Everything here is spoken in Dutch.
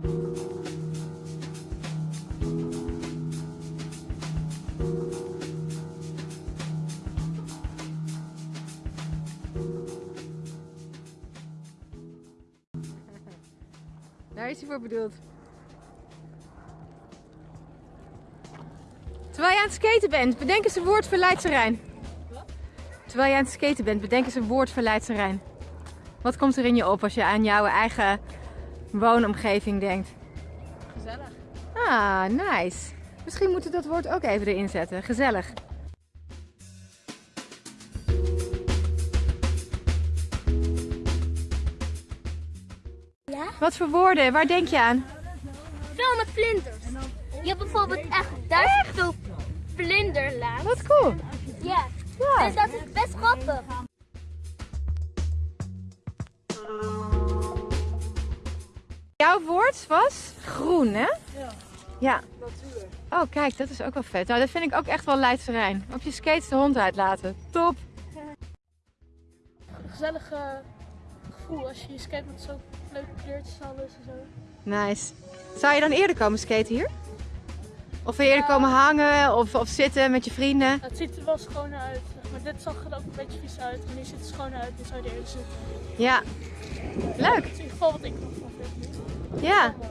Daar is hij voor bedoeld. Terwijl je aan het skaten bent, bedenk eens een woord voor Leidse Rijn. Terwijl je aan het skaten bent, bedenk eens een woord voor Leidse Rijn. Wat komt er in je op als je aan jouw eigen woonomgeving denkt? Gezellig. Ah, nice. Misschien moeten we dat woord ook even erin zetten. Gezellig. Ja? Wat voor woorden? Waar denk je aan? Veel met vlinders. Je hebt bijvoorbeeld echt duizend veel vlinderlaag. Wat cool. Ja. Ja. Dus dat is best grappig. Jouw woord was groen, hè? Ja. Ja. Natuurlijk. Oh, kijk, dat is ook wel vet. Nou, dat vind ik ook echt wel Leidse Rijn. Op je skates de hond uitlaten. Top. Een gezellig gevoel als je je skate met zo leuke kleurtjes alles en zo. Nice. Zou je dan eerder komen skaten hier? Of wil je eerder Ja. komen hangen of, of zitten met je vrienden? Het ziet er wel schoon uit. Maar dit zag er ook een beetje vies uit. En nu ziet het schoon uit. Dan zou je er eerder zitten. Ja. Leuk. Dat is in ieder geval wat ik ervan vind. Ja. Mooi.